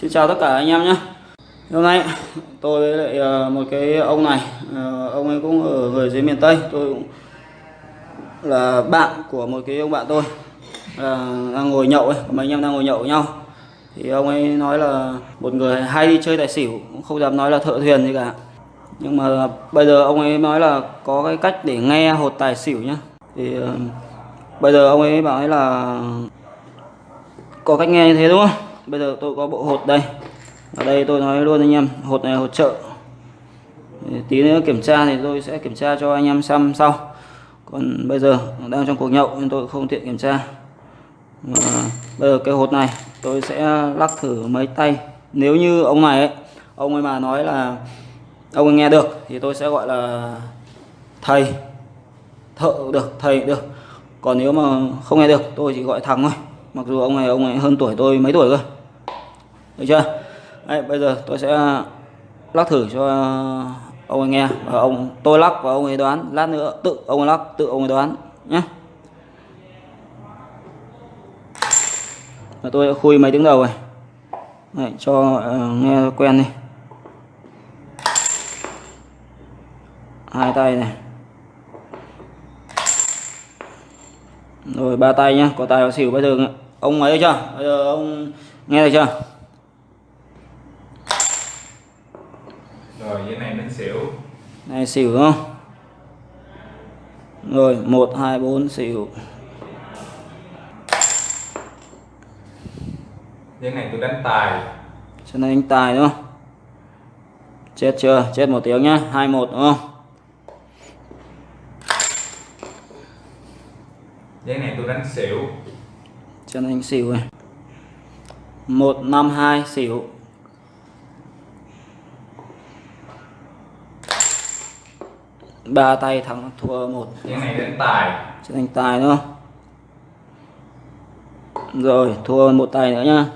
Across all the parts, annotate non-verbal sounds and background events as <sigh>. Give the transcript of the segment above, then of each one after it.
Xin chào tất cả anh em nhé. Hôm nay tôi với lại ờ, một cái ông này ờ, Ông ấy cũng ở người dưới miền Tây. Tôi cũng là bạn của một cái ông bạn tôi là đang ngồi nhậu ấy mấy anh em đang ngồi nhậu với nhau. Thì ông ấy nói là một người hay đi chơi tài xỉu, cũng không dám nói là thợ thuyền gì cả. Nhưng mà bây giờ ông ấy nói là có cái cách để nghe hột tài xỉu nhá. Thì bây giờ ông ấy bảo ấy là có cách nghe như thế đúng không? Bây giờ tôi có bộ hột đây. Ở đây tôi nói luôn anh em, hột này hột trợ tí nữa kiểm tra thì tôi sẽ kiểm tra cho anh em xem sau. Còn bây giờ đang trong cuộc nhậu nên tôi không tiện kiểm tra. Mà bây giờ cái hột này tôi sẽ lắc thử mấy tay. Nếu như ông này ấy, ông ấy mà nói là ông ấy nghe được thì tôi sẽ gọi là thầy, thợ được, thầy được. Còn nếu mà không nghe được, tôi chỉ gọi thằng thôi. Mặc dù ông này, ông ấy hơn tuổi tôi mấy tuổi cơ được chưa? Đấy, bây giờ tôi sẽ ờ, lắc thử cho ờ, ông ấy nghe. Và ông tôi lắc và ông ấy đoán. Lát nữa tự ông ấy lắc tự ông ấy đoán nhé. Và tôi đã khui mấy tiếng đầu này Đấy, cho uh, nghe quen đi. Hai tay này. Rồi ba tay nhá. Có tài có xỉu bây giờ ông ấy chưa? Bây giờ ông nghe được chưa? Rồi dưới này đến xỉu. Này xỉu đúng không? Rồi một hai bốn xỉu. Dưới này tôi đánh tài. Cho nên anh tài đúng không? Chết chưa? Chết một tiếng nhá. Hai một đúng không? Dưới này tôi đánh xỉu. Cho nên anh xỉu năm hai xỉu ba tay thắng thua một. Dưới này đánh tài. Cho anh tài đúng không? Rồi thua một tay nữa nhá.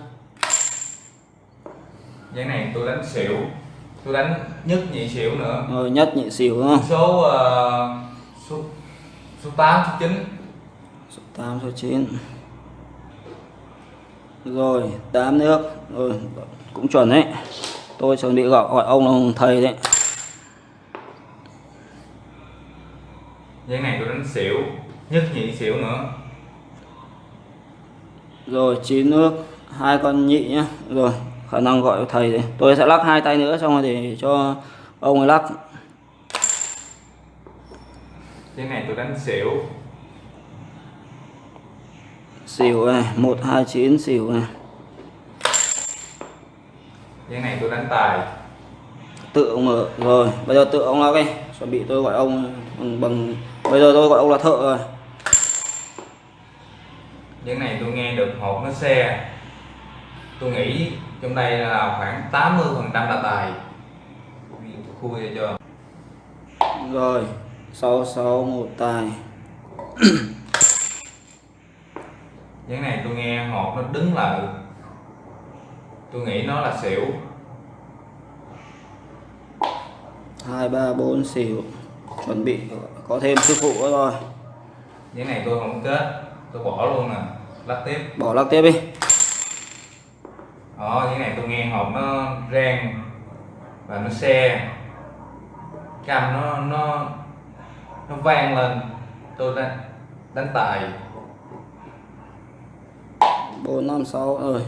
Dưới này tôi đánh xỉu. Tôi đánh nhất nhị xỉu nữa. Rồi nhất nhị xỉu đúng không? Số ờ, số số 8 số 9 số 8 số 9 rồi 8 nước. Rồi cũng chuẩn đấy. Tôi chuẩn bị gọi, gọi ông là thầy đấy dưới này tôi đánh xỉu nhất nhị xỉu nữa. Rồi 9 nước hai con nhị nhá. Rồi khả năng gọi thầy đấy tôi sẽ lắc hai tay nữa xong rồi để cho ông ấy lắc. Dưới này tôi đánh xỉu. Xỉu này một hai chín xỉu này. Dưới này tôi đánh tài. Tự ông mở rồi bây giờ tự ông lắc đi. Chuẩn bị tôi gọi ông bằng, bằng bây giờ tôi gọi ông là thợ rồi. Dưới này tôi nghe được hột nó xe. Tôi nghĩ trong đây là khoảng 80 phần trăm là tài. Khui cho rồi sáu sáu một tài. <clears throat> Cái này tôi nghe hột nó đứng lại. Tôi nghĩ nó là xỉu. Hai ba bốn xỉu chuẩn bị có thêm sư phụ nữa rồi. Cái này tôi không kết tôi bỏ luôn nè lắc tiếp. Bỏ lắc tiếp đi. Đó cái này tôi nghe hột nó rang và nó xe. Cam nó nó nó vang lên tôi đánh đánh tài. Bốn năm sáu rồi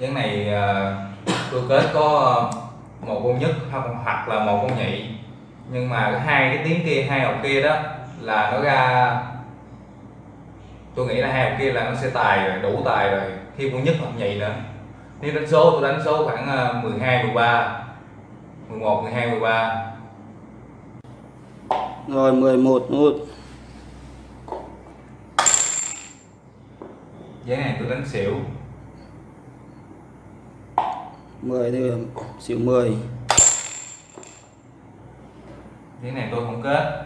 cái này à, tôi kết có một con nhất hoặc là một con nhị. Nhưng mà hai cái tiếng kia hai học kia đó là nó ra tôi nghĩ là hai học kia là nó sẽ tài rồi đủ tài rồi. Thêm con nhất hoặc nhị nữa. Nếu đánh số tôi đánh số khoảng à, 12 13 11 12 13 rồi 11 một. Giấy này tôi đánh xỉu 10 điểm xỉu 10 giấy này tôi không kết.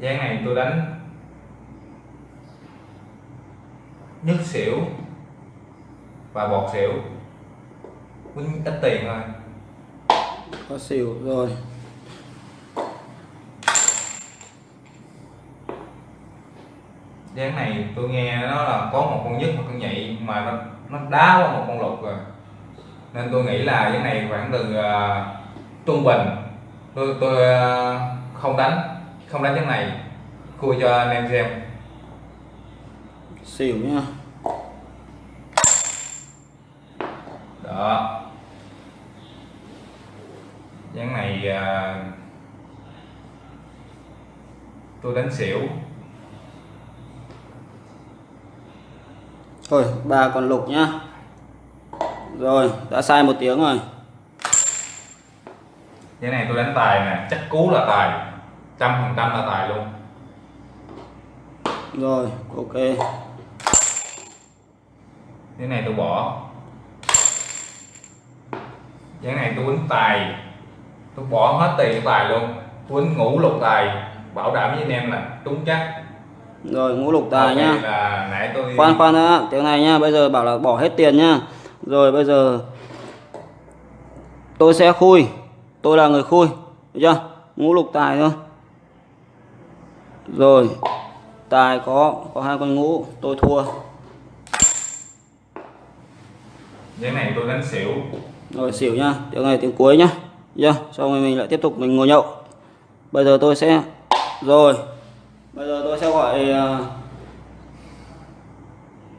Giấy này tôi đánh. Nhất xỉu và bọt xỉu. Ít tiền thôi. Có xỉu rồi dáng này tôi nghe nó là có một con nhất một con nhị mà nó nó đá qua một con lục rồi. Nên tôi nghĩ là dáng này khoảng từ à, trung bình. Tôi tôi à, không đánh không đánh dáng này. Khui cho anh em xem. Xỉu nhá. Đó. Dáng này à, tôi đánh xỉu thôi ba con lục nhá. Rồi đã sai một tiếng rồi. Cái này tôi đánh tài nè chắc cú là tài. Trăm phần trăm là tài luôn. Rồi ok. Cái này tôi bỏ. Cái này tôi quýnh tài. Tôi bỏ hết tiền tài luôn. Tôi quýnh ngũ lục tài. Bảo đảm với anh em là trúng chắc rồi ngũ lục tài nhá tôi khoan khoan đã. Tiếng này nhá bây giờ bảo là bỏ hết tiền nhá rồi bây giờ tôi sẽ khui. Tôi là người khui. Được chưa? Ngũ lục tài thôi. Rồi tài có có hai con ngũ. Tôi thua. Cái này tôi đánh xỉu. Rồi xỉu nhá tiếng này tiếng cuối nhá. Được chưa? Xong rồi mình lại tiếp tục mình ngồi nhậu. Bây giờ tôi sẽ rồi bây giờ tôi sẽ gọi ờ,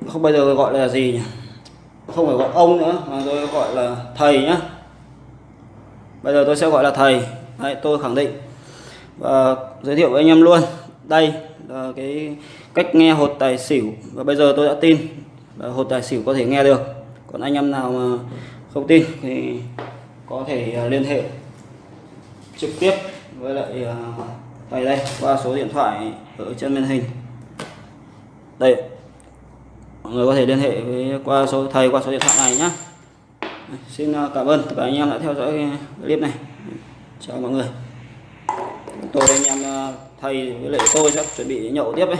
không bây giờ tôi gọi là gì nhỉ? Không phải gọi ông nữa mà tôi gọi là thầy nhá. Bây giờ tôi sẽ gọi là thầy. Đấy, tôi khẳng định. Và giới thiệu với anh em luôn. Đây là cái cách nghe hột tài xỉu. Và bây giờ tôi đã tin là hột tài xỉu có thể nghe được. Còn anh em nào mà không tin thì có thể ờ, liên hệ trực tiếp với lại ờ, vậy đây, qua số điện thoại ở trên màn hình. Đây, mọi người có thể liên hệ với qua số, thầy qua số điện thoại này nhé xin à, cảm ơn. Tất cả anh em đã theo dõi clip này. Chào mọi người. Tôi anh em à, thầy với lại tôi sẽ chuẩn bị nhậu tiếp đấy